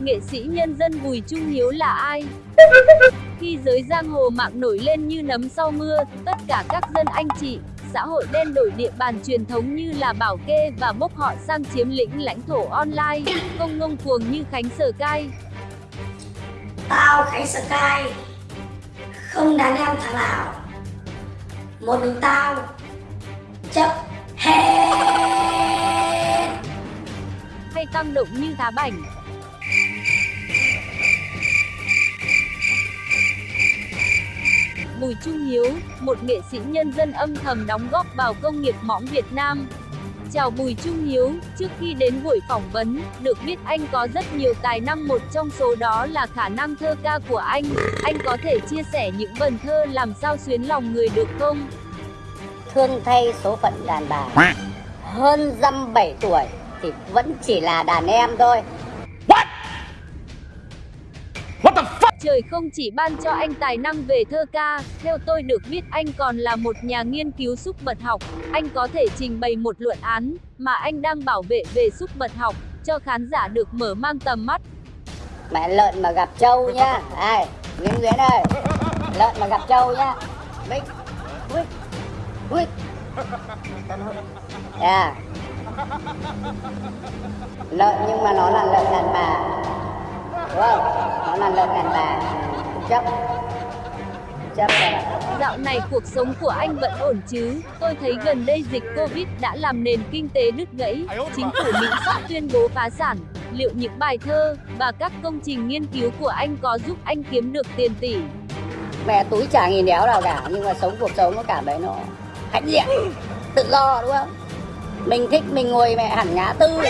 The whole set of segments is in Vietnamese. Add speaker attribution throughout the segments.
Speaker 1: Nghệ sĩ nhân dân Bùi Trung Hiếu là ai? Khi giới giang hồ mạng nổi lên như nấm sau mưa, tất cả các dân anh chị, xã hội đen đổi địa bàn truyền thống như là bảo kê và bốc họ sang chiếm lĩnh lãnh thổ online, không ngông cuồng như Khánh Sở Cai.
Speaker 2: Tao Khánh Sở Cai, không đàn em thằng nào. Một mình tao, chấp hết.
Speaker 1: Hay tăng động như Thá Bảnh. Bùi Trung Hiếu, một nghệ sĩ nhân dân âm thầm đóng góp vào công nghiệp mõm Việt Nam. Chào Bùi Trung Hiếu, trước khi đến buổi phỏng vấn, được biết anh có rất nhiều tài năng một trong số đó là khả năng thơ ca của anh. Anh có thể chia sẻ những vần thơ làm sao xuyến lòng người được không?
Speaker 3: Thương thay số phận đàn bà Hơn dăm bảy tuổi thì vẫn chỉ là đàn em thôi
Speaker 1: Trời không chỉ ban cho anh tài năng về thơ ca, theo tôi được biết anh còn là một nhà nghiên cứu xúc vật học. Anh có thể trình bày một luận án mà anh đang bảo vệ về xúc vật học cho khán giả được mở mang tầm mắt.
Speaker 3: Mẹ lợn mà gặp trâu nhá Ai, Nguyễn Nguyễn ơi. Lợn mà gặp trâu nhá Bích Bích Bích Yeah Lợn nhưng mà nó là lợn đàn bà. Đúng không? Nó là lợn đàn bà Chấp Chấp là
Speaker 1: Dạo này cuộc sống của anh vẫn ổn chứ? Tôi thấy gần đây dịch Covid đã làm nền kinh tế đứt gãy, chính phủ Mỹ sắp tuyên bố phá sản. Liệu những bài thơ và các công trình nghiên cứu của anh có giúp anh kiếm được tiền tỷ?
Speaker 3: Mẹ túi chả nghìn đéo nào cả Nhưng mà sống cuộc sống nó cảm thấy nó hãnh diện Tự do đúng không? Mình thích mình ngồi mẹ hẳn ngã tư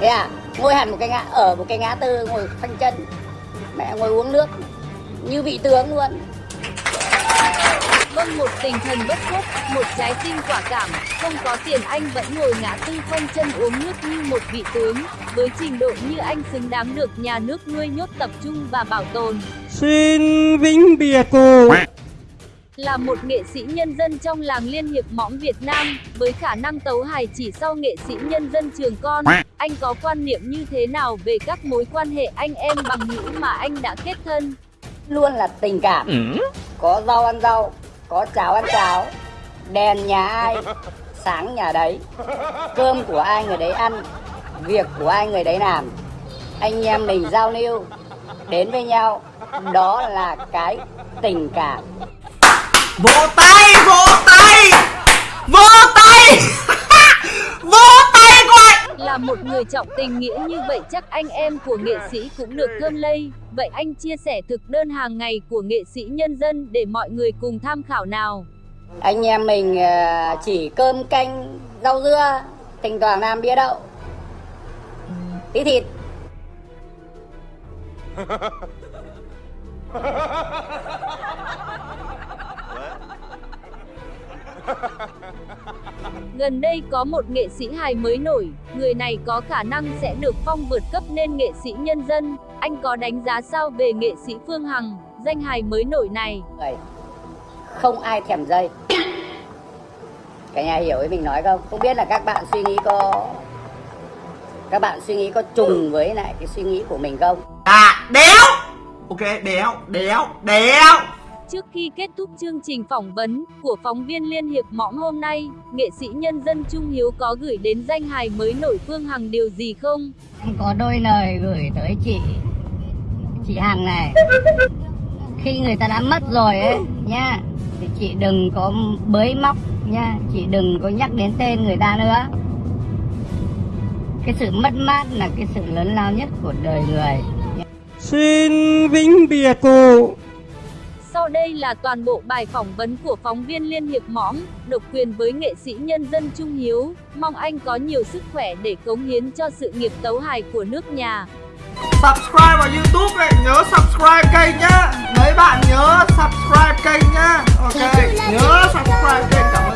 Speaker 3: Thế à? Ngồi hẳn một cái ngã, ở một cái ngã tư ngồi phanh chân. Mẹ ngồi uống nước Như vị tướng luôn.
Speaker 1: Vâng một tinh thần bất khuất, một trái tim quả cảm, không có tiền anh vẫn ngồi ngã tư khoanh chân uống nước như một vị tướng, với trình độ như anh xứng đáng được nhà nước nuôi nhốt tập trung và bảo tồn.
Speaker 4: Xin vĩnh biệt cô.
Speaker 1: Là một nghệ sĩ nhân dân trong làng Liên hiệp mõm Việt Nam, với khả năng tấu hài chỉ sau nghệ sĩ nhân dân trường con, anh có quan niệm như thế nào về các mối quan hệ anh em bằng hữu mà anh đã kết thân?
Speaker 3: Luôn là tình cảm. Có rau ăn rau Có cháo ăn cháo. Đèn nhà ai Sáng nhà đấy. Cơm của ai người đấy ăn Việc của ai người đấy làm. Anh em mình giao lưu Đến với nhau. Đó là cái tình cảm.
Speaker 4: Vỗ tay, vỗ tay! Vỗ tay Vỗ tay của anh
Speaker 1: Là một người trọng tình nghĩa như vậy chắc anh em của nghệ sĩ cũng được thơm lây. Vậy anh chia sẻ thực đơn hàng ngày của nghệ sĩ nhân dân để mọi người cùng tham khảo nào.
Speaker 3: Anh em mình ờ, chỉ cơm canh Rau dưa Thỉnh thoảng làm bia đậu Tí thịt
Speaker 1: Gần đây có một nghệ sĩ hài mới nổi, người này có khả năng sẽ được phong vượt cấp nên nghệ sĩ nhân dân. Anh có đánh giá sao về nghệ sĩ Phương Hằng, danh hài mới nổi này?
Speaker 3: Không ai thèm dây Cả nhà hiểu ý mình nói không? Không biết là các bạn suy nghĩ có Các bạn suy nghĩ có trùng với lại cái suy nghĩ của mình không?
Speaker 4: À, đéo Ok, đéo, đéo, đéo
Speaker 1: Trước khi kết thúc chương trình phỏng vấn của phóng viên Liên hiệp mõm hôm nay, nghệ sĩ nhân dân Trung Hiếu có gửi đến danh hài mới nổi Phương Hằng điều gì không?
Speaker 3: Có đôi lời gửi tới chị Chị Hằng này. Khi người ta đã mất rồi ấy nha Thì chị đừng có bới móc nha Chị đừng có nhắc đến tên người ta nữa. Cái sự mất mát là cái sự lớn lao nhất của đời người.
Speaker 4: Xin vĩnh biệt cô
Speaker 1: Sau đây là toàn bộ bài phỏng vấn của phóng viên Liên hiệp mõm, độc quyền với nghệ sĩ nhân dân Trung Hiếu. Mong anh có nhiều sức khỏe để cống hiến cho sự nghiệp tấu hài của nước nhà.
Speaker 4: Subscribe vào youtube này, nhớ subscribe kênh nhá Mấy bạn nhớ subscribe kênh nhá Ok, nhớ subscribe kênh cảm ơn